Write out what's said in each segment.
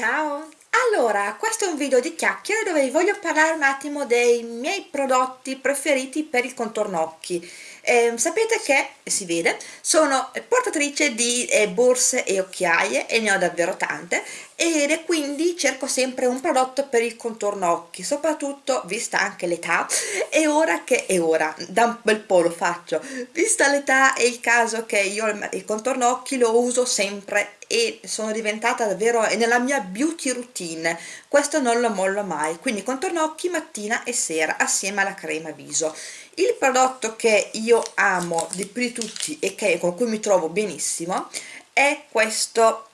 Ciao! Allora, questo è un video di chiacchiere dove vi voglio parlare un attimo dei miei prodotti preferiti per il contorno occhi. Eh, sapete che, si vede, sono portatrice di eh, borse e occhiaie e ne ho davvero tante ed quindi cerco sempre un prodotto per il contorno occhi, soprattutto vista anche l'età e ora che è ora, da un bel po' lo faccio, vista l'età è il caso che io il contorno occhi lo uso sempre e sono diventata davvero nella mia beauty routine. Questo non lo mollo mai. Quindi contorno occhi mattina e sera assieme alla crema viso. Il prodotto che io amo di più di tutti e che, con cui mi trovo benissimo è questo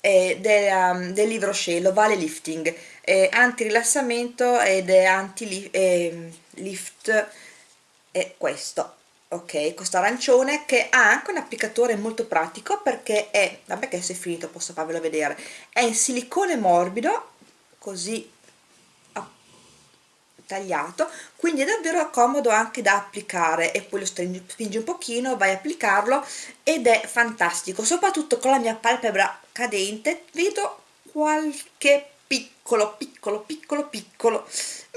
eh, del, um, del libro Shelo, Vale Lifting. Eh, anti rilassamento ed è anti eh, lift è questo ok questo arancione che ha anche un applicatore molto pratico perché è vabbè che se è finito posso farvelo vedere. È in silicone morbido così tagliato quindi è davvero comodo anche da applicare e poi lo stringi, spingi un pochino vai a applicarlo ed è fantastico. Soprattutto con la mia palpebra cadente vedo qualche piccolo piccolo piccolo piccolo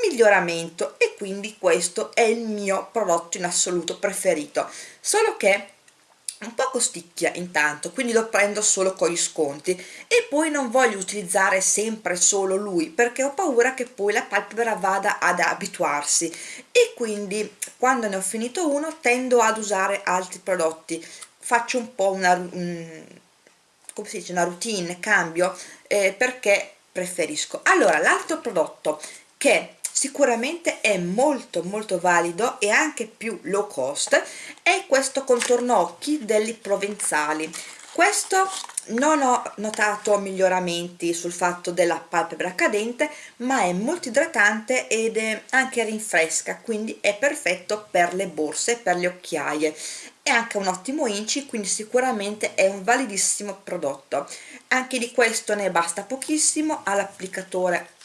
miglioramento. E quindi questo è il mio prodotto in assoluto preferito. Solo che un po' costicchia intanto quindi lo prendo solo con gli sconti. E poi non voglio utilizzare sempre solo lui perché ho paura che poi la palpebra vada ad abituarsi. E quindi quando ne ho finito uno tendo ad usare altri prodotti. Faccio un po' una, um, come si dice, una routine, cambio eh, perché preferisco. Allora l'altro prodotto che sicuramente è molto molto valido e anche più low cost è questo contorno occhi degli provenzali. Questo non ho notato miglioramenti sul fatto della palpebra cadente ma è molto idratante ed è anche rinfresca quindi è perfetto per le borse per le occhiaie. È anche un ottimo inci quindi sicuramente è un validissimo prodotto. Anche di questo ne basta pochissimo all'applicatore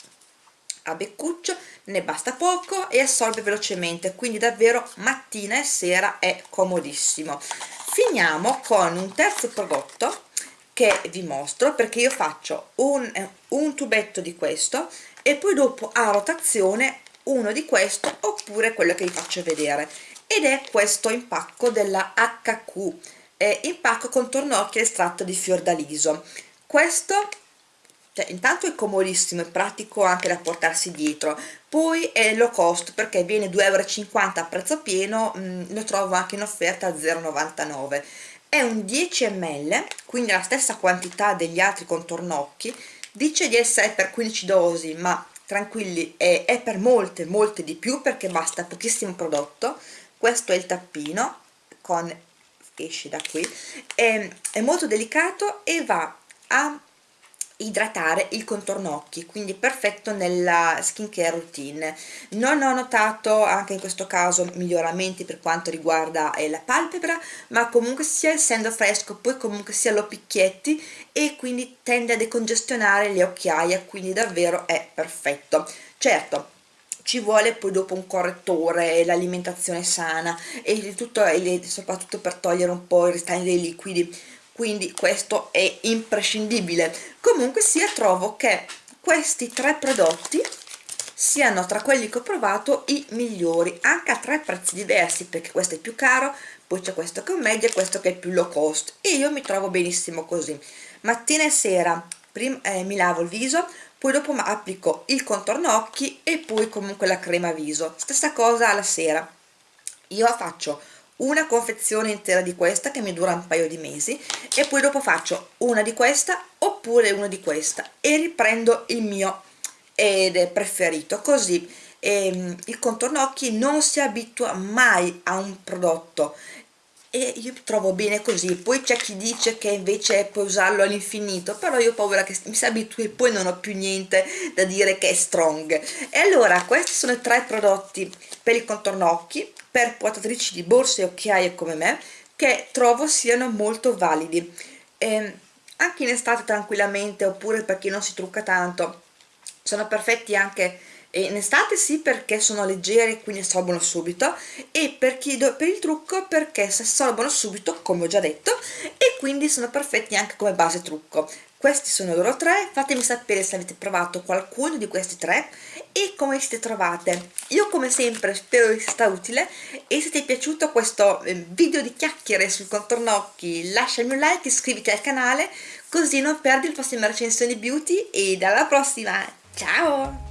a beccuccio ne basta poco e assorbe velocemente quindi davvero mattina e sera è comodissimo. Finiamo con un terzo prodotto che vi mostro perché io faccio un, un tubetto di questo e poi dopo a rotazione uno di questo oppure quello che vi faccio vedere. Ed è questo impacco della HQ eh, impacco contorno occhi estratto di fiordaliso. Questo cioè, intanto è comodissimo e pratico anche da portarsi dietro. Poi è low cost perché viene 2,50 euro a prezzo pieno mh, mm, lo trovo anche in offerta a 0,99 è un 10 ml quindi la stessa quantità degli altri contornocchi. Dice di essere per 15 dosi ma tranquilli è, è per molte molte di più perché basta pochissimo prodotto. Questo è il tappino con esce da qui. È, è molto delicato e va a idratare il contorno occhi quindi perfetto nella skincare routine. Non ho notato anche in questo caso miglioramenti per quanto riguarda eh, la palpebra ma comunque sia essendo fresco poi comunque sia lo picchietti e quindi tende a decongestionare le occhiaie quindi davvero è perfetto. Certo ci vuole poi dopo un correttore, l'alimentazione sana e tutto, e soprattutto per togliere un po' il restante dei liquidi quindi questo è imprescindibile. Comunque sia trovo che questi tre prodotti siano tra quelli che ho provato i migliori anche a tre prezzi diversi perché questo è più caro poi c'è questo che è un medio e questo che è più low cost. E io mi trovo benissimo così. Mattina e sera prima eh, mi lavo il viso poi dopo applico il contorno occhi e poi comunque la crema viso. Stessa cosa alla sera. Io faccio una confezione intera di questa che mi dura un paio di mesi e poi dopo faccio una di questa oppure una di questa e riprendo il mio ed è preferito. Così ehm, il contorno occhi non si abitua mai a un prodotto e io trovo bene così. Poi c'è chi dice che invece puoi usarlo all'infinito però io ho paura che mi si abitui e poi non ho più niente da dire che è strong. E allora questi sono i tre prodotti per il contorno occhi per portatrici di borse e occhiaie come me che trovo siano molto validi. E anche in estate tranquillamente oppure per chi non si trucca tanto sono perfetti anche in estate sì perché sono leggeri quindi assorbono subito. E per, chi per il trucco perché si assorbono subito come ho già detto e quindi sono perfetti anche come base trucco. Questi sono loro tre fatemi sapere se avete provato qualcuno di questi tre e come siete trovate. Io come sempre spero vi sia stato utile e se ti è piaciuto questo eh, video di chiacchiere sul contorno occhi lasciami un like iscriviti al canale così non perdi le prossime recensioni beauty e alla prossima. Ciao